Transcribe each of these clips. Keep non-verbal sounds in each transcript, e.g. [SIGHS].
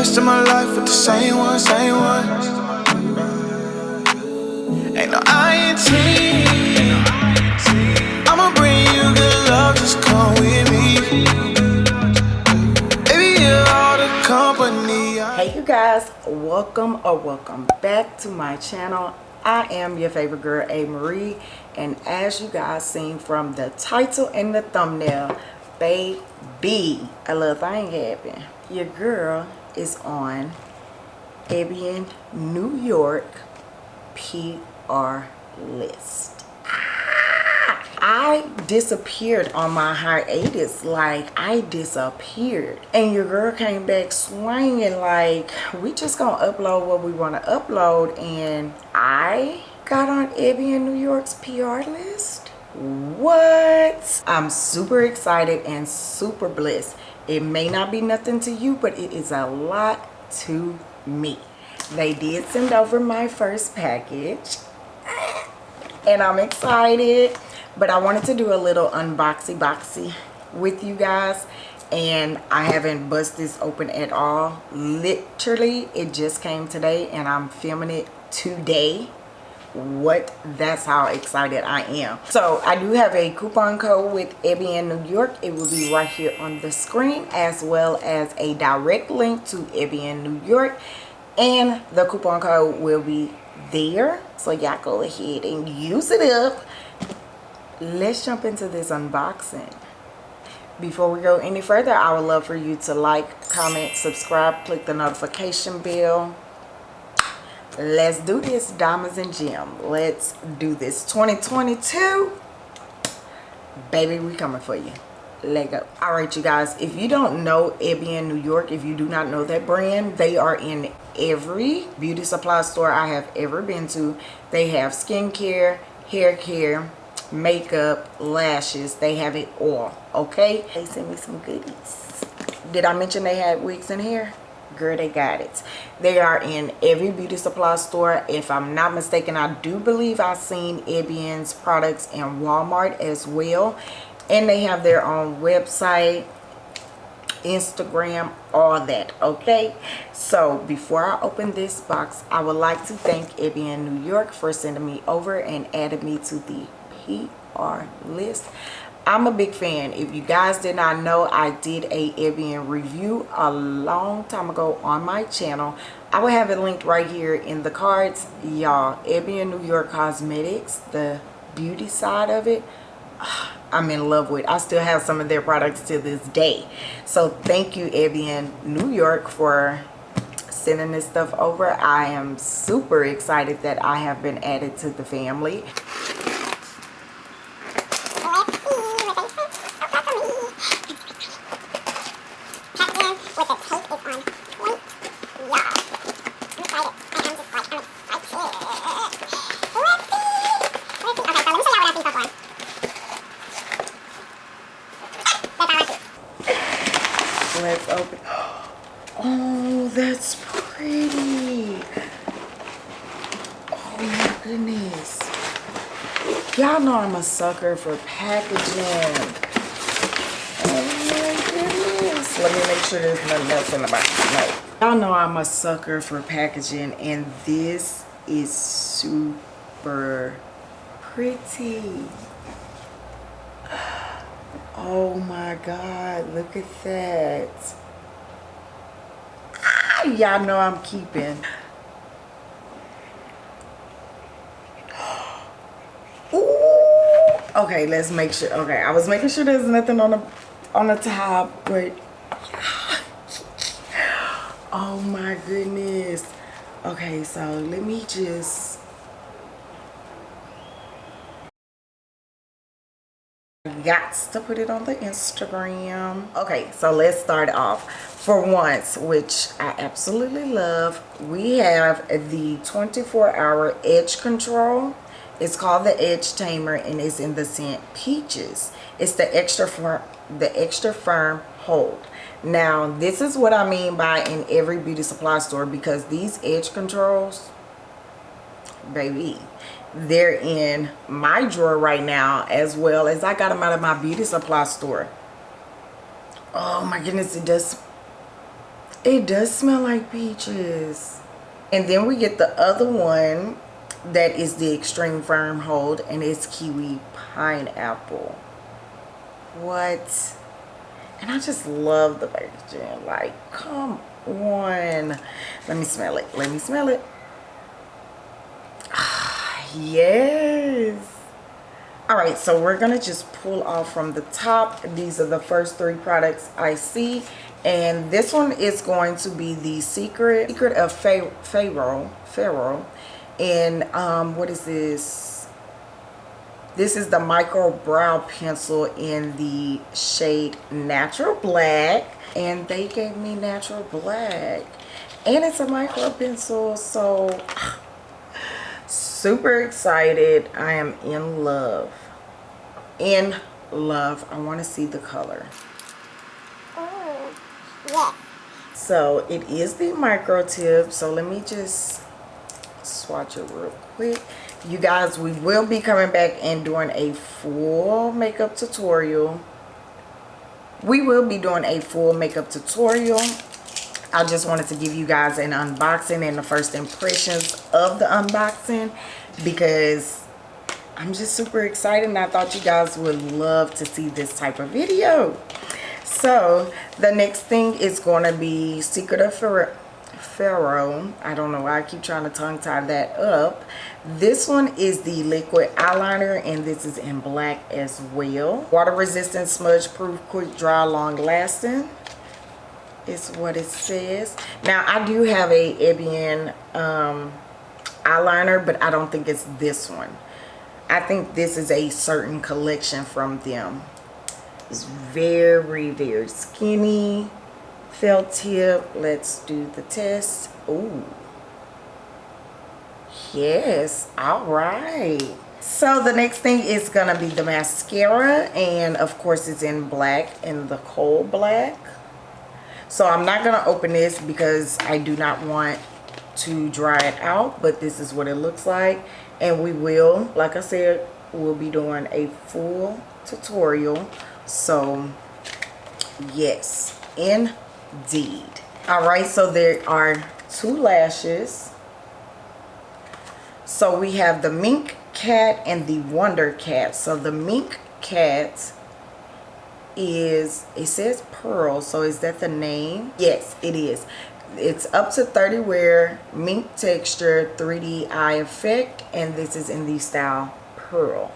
rest of my life with the same one, same one. Ain't no INT. I'ma bring you good love, just come with me. Hey you guys welcome or welcome back to my channel i am your favorite girl a marie and as you guys seen from the title and the thumbnail baby a little thing happened your girl is on Ebin New York PR list. Ah! I disappeared on my hiatus. Like I disappeared. And your girl came back swinging. Like we just gonna upload what we want to upload. And I got on Ebin New York's PR list? What? I'm super excited and super blessed it may not be nothing to you but it is a lot to me. They did send over my first package and i'm excited but i wanted to do a little unboxy boxy with you guys and i haven't bust this open at all. Literally it just came today and i'm filming it today what that's how excited i am. So i do have a coupon code with Ebin New York. It will be right here on the screen as well as a direct link to Ebin New York. And the coupon code will be there. So y'all go ahead and use it up. Let's jump into this unboxing. Before we go any further i would love for you to like comment subscribe click the notification bell let's do this diamonds and gem. Let's do this. 2022 baby we coming for you. Let go. All right you guys if you don't know Ebin New York if you do not know that brand they are in every beauty supply store I have ever been to. They have skincare hair care makeup lashes. They have it all okay? They sent me some goodies. Did I mention they had wigs in here girl they got it. They are in every beauty supply store. If i'm not mistaken i do believe i've seen Ebin's products in walmart as well. And they have their own website instagram all that okay? So before i open this box i would like to thank Ebin new york for sending me over and adding me to the pr list I'm a big fan. If you guys did not know, I did a Ebin review a long time ago on my channel. I will have it linked right here in the cards. Y'all, Ebin New York Cosmetics, the beauty side of it, [SIGHS] I'm in love with. I still have some of their products to this day. So thank you, Ebin New York, for sending this stuff over. I am super excited that I have been added to the family. let's open oh that's pretty oh my goodness y'all know i'm a sucker for packaging. Oh let me make sure there's nothing else in the box. Y'all know i'm a sucker for packaging and this is super pretty. Oh my God, look at that. Ah, Y'all know I'm keeping. Ooh. Okay, let's make sure. Okay, I was making sure there's nothing on the on the top, but oh my goodness. Okay, so let me just got to put it on the instagram okay so let's start off for once which i absolutely love we have the 24 hour edge control it's called the edge tamer and it's in the scent peaches it's the extra firm the extra firm hold now this is what i mean by in every beauty supply store because these edge controls baby they're in my drawer right now as well as I got them out of my beauty supply store. Oh my goodness, it does It does smell like peaches. And then we get the other one that is the extreme firm hold and it's kiwi pineapple. What? And I just love the packaging. Like, come on. Let me smell it. Let me smell it. Ah, yes all right so we're gonna just pull off from the top these are the first three products i see and this one is going to be the secret secret of pharaoh pharaoh and um what is this? This is the micro brow pencil in the shade natural black. And they gave me natural black. And it's a micro pencil so [SIGHS] super excited. I am in love. In love. I want to see the color. Oh yeah. So it is the micro tip. So let me just swatch it real quick. You guys we will be coming back and doing a full makeup tutorial. We will be doing a full makeup tutorial. I just wanted to give you guys an unboxing and the first impressions of the unboxing because I'm just super excited and I thought you guys would love to see this type of video. So the next thing is going to be Secret of Pharaoh. I don't know why I keep trying to tongue tie that up. This one is the liquid eyeliner and this is in black as well. Water resistant, smudge proof, quick dry, long lasting is what it says now i do have a Ebin um, eyeliner but i don't think it's this one i think this is a certain collection from them it's very very skinny felt tip let's do the test oh yes all right so the next thing is gonna be the mascara and of course it's in black in the coal black so I'm not to open this because I do not want to dry it out. But this is what it looks like. And we will, like I said, we'll be doing a full tutorial. So yes, indeed. Alright, so there are two lashes. So we have the Mink Cat and the Wonder Cat. So the Mink Cat is it says pearl so is that the name yes it is it's up to 30 wear mink texture 3d eye effect and this is in the style pearl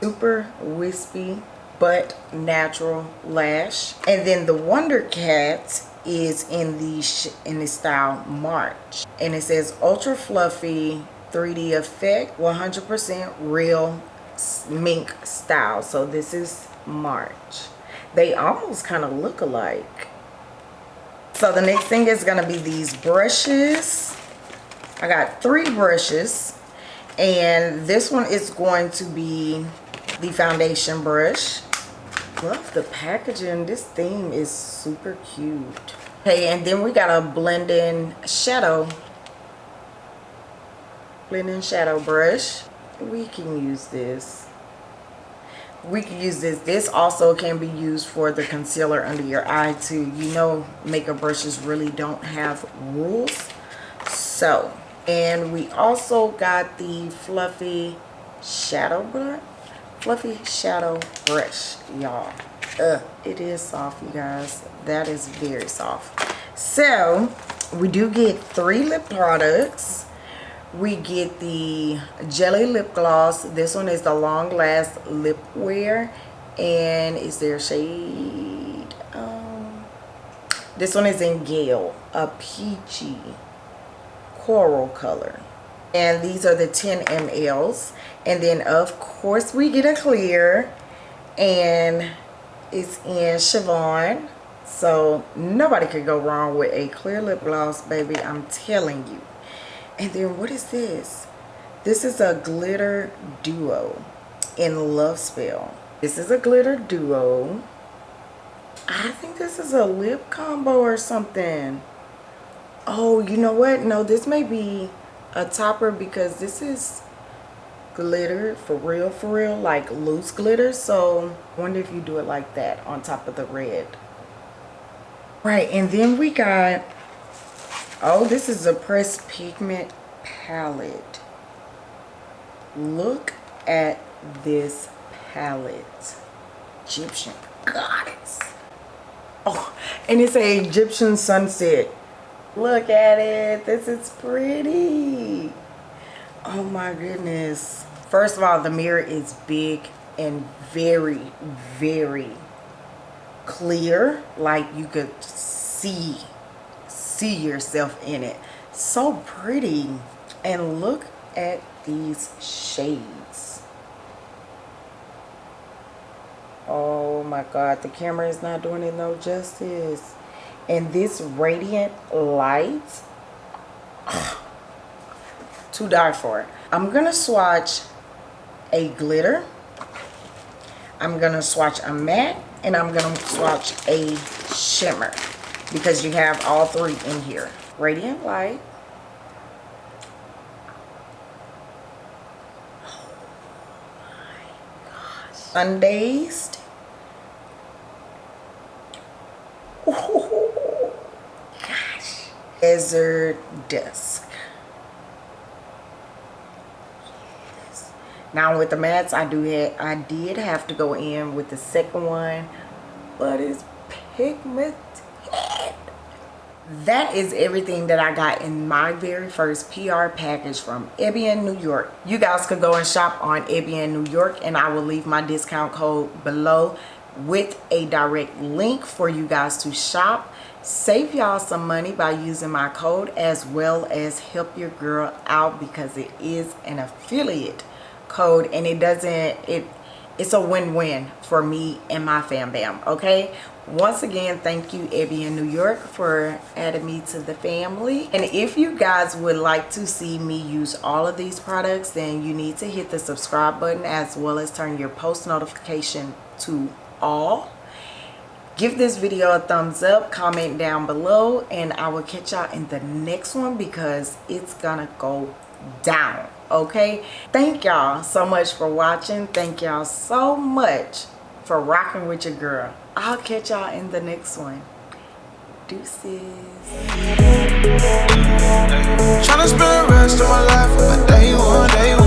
super wispy but natural lash and then the wonder cat is in the in the style march and it says ultra fluffy 3d effect 100 percent real mink style so this is March. They almost kind of look alike. So the next thing is going to be these brushes. I got three brushes. And this one is going to be the foundation brush. Love the packaging. This theme is super cute. Okay, and then we got a blending shadow. Blending shadow brush. We can use this we can use this this also can be used for the concealer under your eye too you know makeup brushes really don't have rules so and we also got the fluffy shadow brush fluffy shadow brush y'all. Uh it is soft you guys. That is very soft. So we do get three lip products. We get the jelly lip gloss. This one is the long last lip wear. And is there shade? Um, this one is in gale a peachy coral color and these are the 10 mls and then of course we get a clear and it's in Siobhan so nobody could go wrong with a clear lip gloss baby I'm telling you and then what is this? This is a glitter duo in Love Spell. This is a glitter duo. I think this is a lip combo or something. Oh, you know what? No, this may be a topper because this is glitter for real, for real, like loose glitter. So wonder if you do it like that on top of the red. Right, and then we got, oh, this is a pressed pigment palette. Look at this palette. Egyptian goddess. Oh, and it's a Egyptian sunset. Look at it. This is pretty. Oh my goodness. First of all, the mirror is big and very, very clear. Like you could see, see yourself in it. So pretty. And look at these shades. Oh my God, the camera is not doing it no justice. And this radiant light, [SIGHS] to die for. I'm gonna swatch a glitter. I'm gonna swatch a matte and I'm gonna swatch a shimmer because you have all three in here. Radiant light. [SIGHS] Oh Undazed. Oh, gosh. Desert Dusk. Now with the mats, I do have, I did have to go in with the second one, but it's pigmented that is everything that I got in my very first PR package from Ebin, New York. You guys could go and shop on Ebin, New York and I will leave my discount code below with a direct link for you guys to shop. Save y'all some money by using my code as well as help your girl out because it is an affiliate code and it doesn't, it it's a win-win for me and my fam bam okay? Once again thank you Ebin New York for adding me to the family. And if you guys would like to see me use all of these products then you need to hit the subscribe button as well as turn your post notification to all give this video a thumbs up comment down below and I will catch y'all in the next one because it's gonna go down okay? Thank y'all so much for watching. Thank y'all so much for rocking with your girl. I'll catch y'all in the next one. Deuces. Trying to spend the rest of my life with day one day one